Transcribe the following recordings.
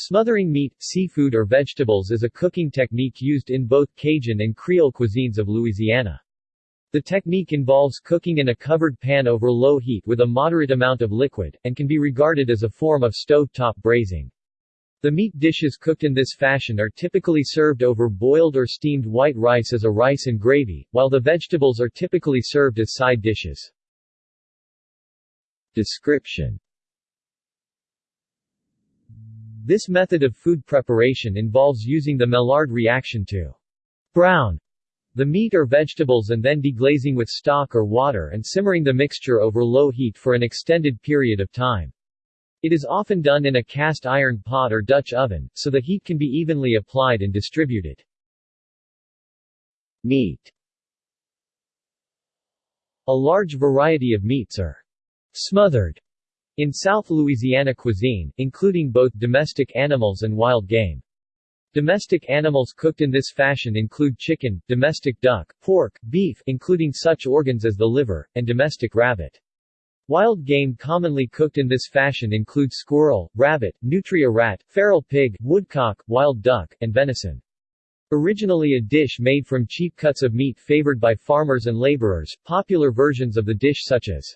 Smothering meat, seafood or vegetables is a cooking technique used in both Cajun and Creole cuisines of Louisiana. The technique involves cooking in a covered pan over low heat with a moderate amount of liquid, and can be regarded as a form of stove-top braising. The meat dishes cooked in this fashion are typically served over boiled or steamed white rice as a rice and gravy, while the vegetables are typically served as side dishes. Description this method of food preparation involves using the Maillard reaction to brown the meat or vegetables and then deglazing with stock or water and simmering the mixture over low heat for an extended period of time. It is often done in a cast iron pot or Dutch oven, so the heat can be evenly applied and distributed. Meat A large variety of meats are smothered in South Louisiana cuisine, including both domestic animals and wild game. Domestic animals cooked in this fashion include chicken, domestic duck, pork, beef including such organs as the liver, and domestic rabbit. Wild game commonly cooked in this fashion include squirrel, rabbit, nutria rat, feral pig, woodcock, wild duck, and venison. Originally a dish made from cheap cuts of meat favored by farmers and laborers, popular versions of the dish such as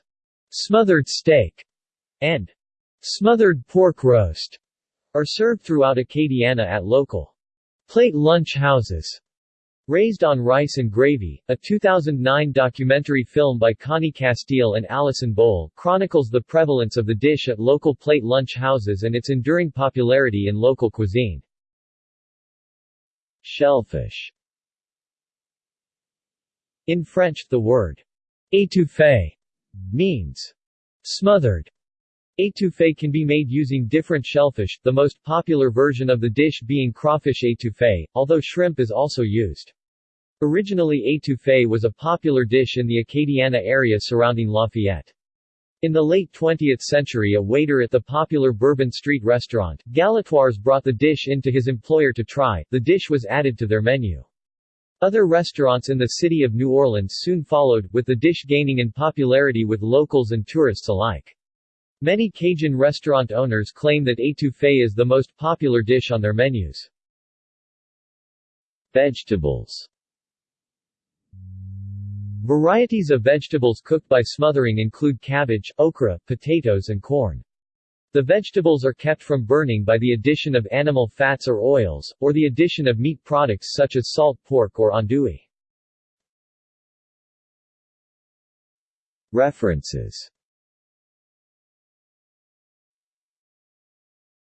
smothered steak and smothered pork roast are served throughout Acadiana at local plate lunch houses. Raised on Rice and Gravy, a 2009 documentary film by Connie Castille and Allison Bohl, chronicles the prevalence of the dish at local plate lunch houses and its enduring popularity in local cuisine. Shellfish In French, the word étouffé means smothered Étouffée can be made using different shellfish, the most popular version of the dish being crawfish étouffée, although shrimp is also used. Originally étouffée was a popular dish in the Acadiana area surrounding Lafayette. In the late 20th century a waiter at the popular Bourbon Street restaurant, Galatoire's brought the dish in to his employer to try, the dish was added to their menu. Other restaurants in the city of New Orleans soon followed, with the dish gaining in popularity with locals and tourists alike. Many Cajun restaurant owners claim that étouffée is the most popular dish on their menus. Vegetables Varieties of vegetables cooked by smothering include cabbage, okra, potatoes and corn. The vegetables are kept from burning by the addition of animal fats or oils, or the addition of meat products such as salt pork or andouille. References